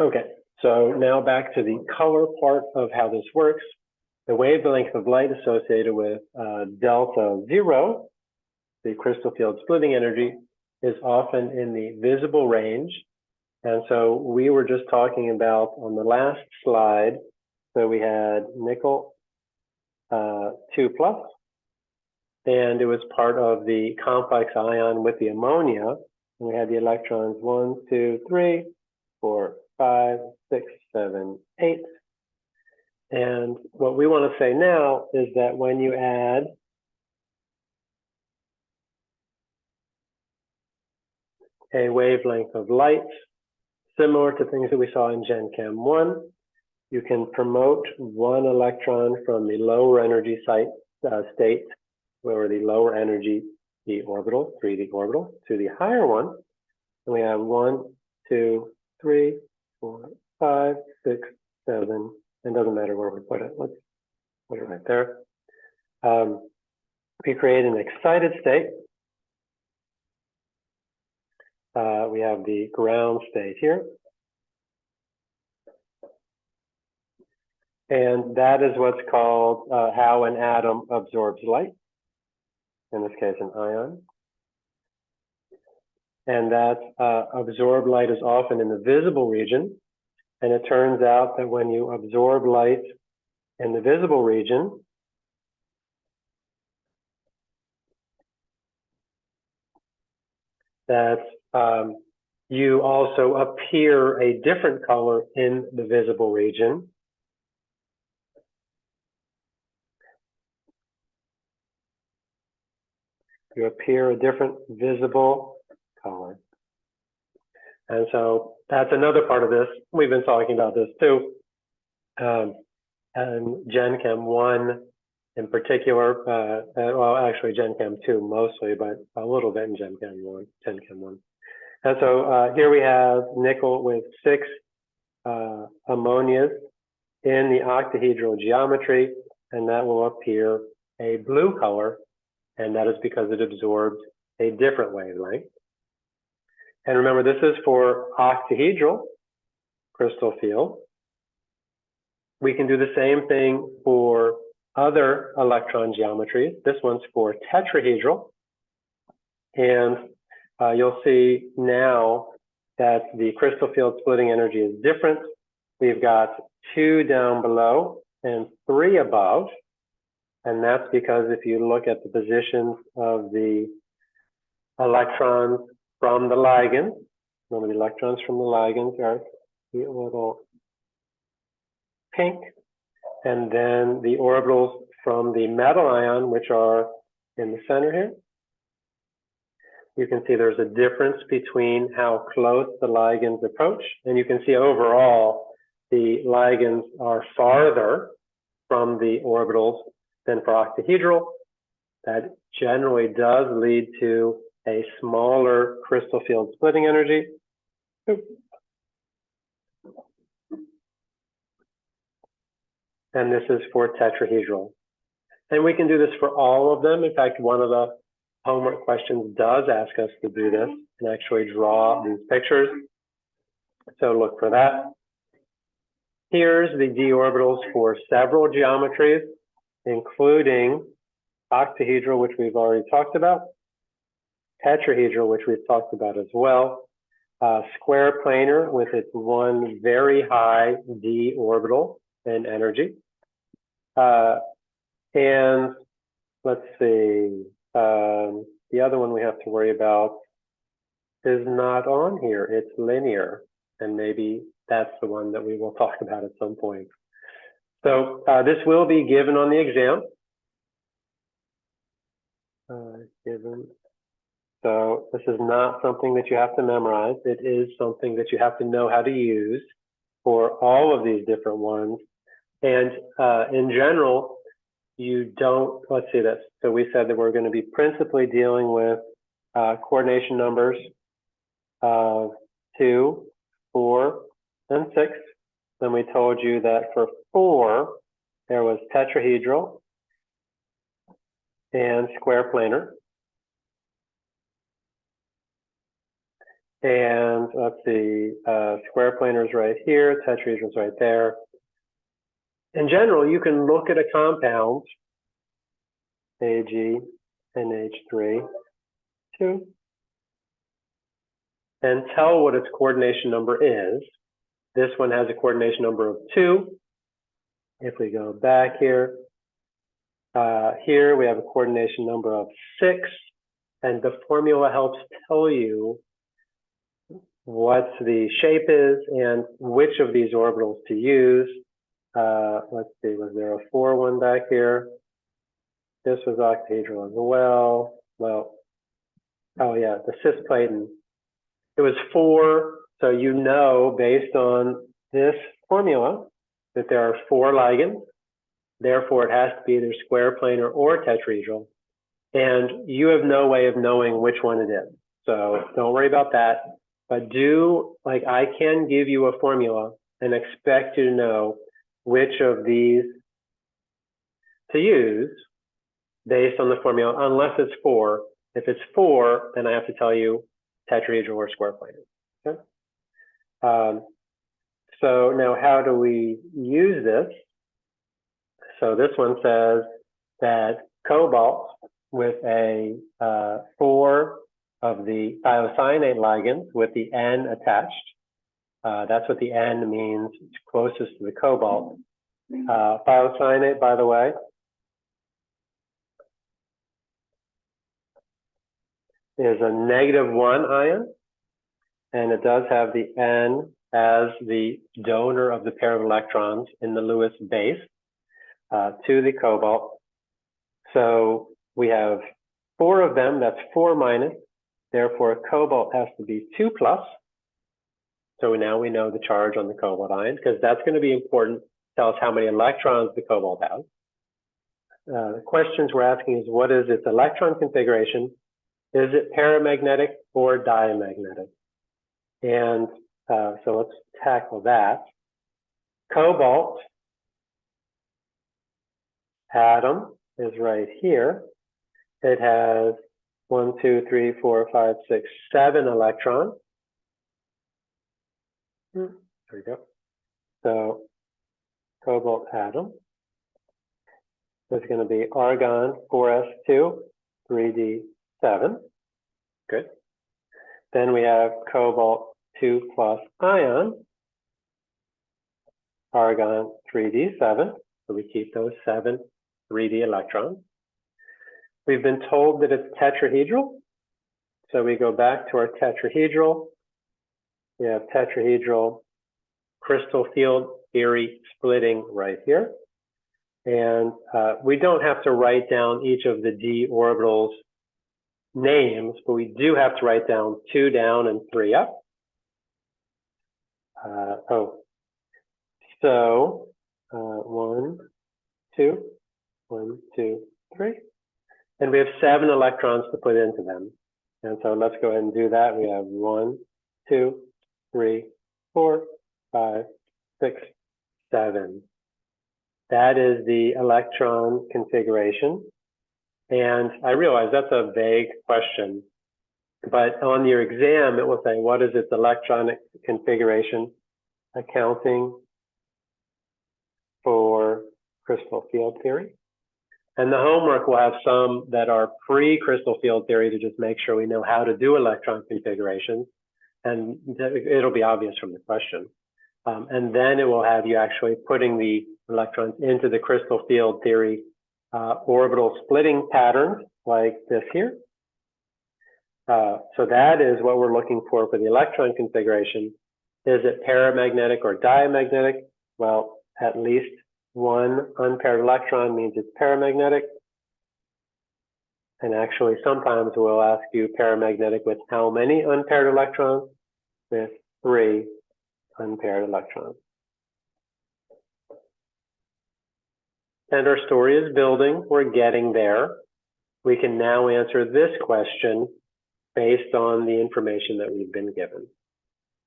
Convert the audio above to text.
Okay, so now back to the color part of how this works. The wavelength of light associated with uh, delta zero, the crystal field splitting energy, is often in the visible range. And so we were just talking about on the last slide, so we had nickel uh, 2 plus, and it was part of the complex ion with the ammonia. And we had the electrons one, two, three, four, five, six, seven, eight. And what we want to say now is that when you add a wavelength of light, similar to things that we saw in Gen Chem 1, you can promote one electron from the lower energy site, uh, state, where the lower energy the orbital, 3d orbital, to the higher one. And we have one, two, three, four, five, six, seven, and doesn't matter where we put it. Let's put it right there. Um, we create an excited state. Uh, we have the ground state here. And that is what's called uh, how an atom absorbs light, in this case, an ion. And that uh, absorbed light is often in the visible region. And it turns out that when you absorb light in the visible region, that um, you also appear a different color in the visible region. You appear a different visible color. And so that's another part of this. We've been talking about this too. Um, and Gen Chem 1 in particular, uh, well, actually Gen Chem 2 mostly, but a little bit in Gen Chem 1, Gen Chem 1. And so uh, here we have nickel with six uh, ammonias in the octahedral geometry, and that will appear a blue color, and that is because it absorbs a different wavelength. And remember, this is for octahedral crystal field. We can do the same thing for other electron geometries. This one's for tetrahedral. And uh, you'll see now that the crystal field splitting energy is different. We've got two down below and three above. And that's because if you look at the positions of the electrons from the ligand. Remember the electrons from the ligands are the little pink. And then the orbitals from the metal ion, which are in the center here. You can see there's a difference between how close the ligands approach. And you can see overall, the ligands are farther from the orbitals than for octahedral. That generally does lead to a smaller crystal field splitting energy. And this is for tetrahedral. And we can do this for all of them. In fact, one of the homework questions does ask us to do this and actually draw these pictures. So look for that. Here's the d orbitals for several geometries, including octahedral, which we've already talked about, tetrahedral, which we've talked about as well, uh, square planar with its one very high d orbital in energy. Uh, and let's see, um, the other one we have to worry about is not on here. It's linear, and maybe that's the one that we will talk about at some point. So uh, this will be given on the exam. Uh, given so this is not something that you have to memorize. It is something that you have to know how to use for all of these different ones. And uh, in general, you don't, let's see this. So we said that we're going to be principally dealing with uh, coordination numbers of two, four, and six. Then we told you that for four, there was tetrahedral and square planar. And let's see, uh, square planar is right here, tetrahedron's right there. In general, you can look at a compound, Ag, NH3, 2, and tell what its coordination number is. This one has a coordination number of 2. If we go back here, uh, here we have a coordination number of 6, and the formula helps tell you what the shape is and which of these orbitals to use. Uh, let's see, was there a 4 one back here? This was octahedral as well. Well, oh yeah, the cisplatin. It was 4, so you know based on this formula that there are four ligands. Therefore, it has to be either square planar or tetrahedral. And you have no way of knowing which one it is. So don't worry about that. But do, like, I can give you a formula and expect you to know which of these to use based on the formula, unless it's four. If it's four, then I have to tell you tetrahedral or square planar. Okay. Um, so now how do we use this? So this one says that cobalt with a uh, four of the thiocyanate ligands with the N attached. Uh, that's what the N means, it's closest to the cobalt. Uh, thiocyanate, by the way, is a negative one ion, and it does have the N as the donor of the pair of electrons in the Lewis base uh, to the cobalt. So we have four of them, that's four minus, therefore cobalt has to be two plus. So now we know the charge on the cobalt ion, because that's going to be important, tell us how many electrons the cobalt has. Uh, the questions we're asking is what is its electron configuration? Is it paramagnetic or diamagnetic? And uh, so let's tackle that. Cobalt atom is right here. It has one, two, three, four, five, six, seven electrons. Hmm, there we go. So cobalt atom is going to be argon 4s2, 3d7. Good. Then we have cobalt 2 plus ion, argon 3d7. So we keep those seven 3d electrons. We've been told that it's tetrahedral. So we go back to our tetrahedral. We have tetrahedral crystal field theory splitting right here. And uh, we don't have to write down each of the d orbitals names, but we do have to write down two down and three up. Uh, oh, so uh, one, two, one, two, three. And we have seven electrons to put into them. And so let's go ahead and do that. We have one, two, three, four, five, six, seven. That is the electron configuration. And I realize that's a vague question, but on your exam, it will say, what is its electronic configuration accounting for crystal field theory? And the homework will have some that are pre-crystal field theory to just make sure we know how to do electron configurations. And it'll be obvious from the question. Um, and then it will have you actually putting the electrons into the crystal field theory uh, orbital splitting patterns like this here. Uh, so that is what we're looking for for the electron configuration. Is it paramagnetic or diamagnetic? Well, at least one unpaired electron means it's paramagnetic. And actually, sometimes we'll ask you paramagnetic with how many unpaired electrons? With three unpaired electrons. And our story is building. We're getting there. We can now answer this question based on the information that we've been given.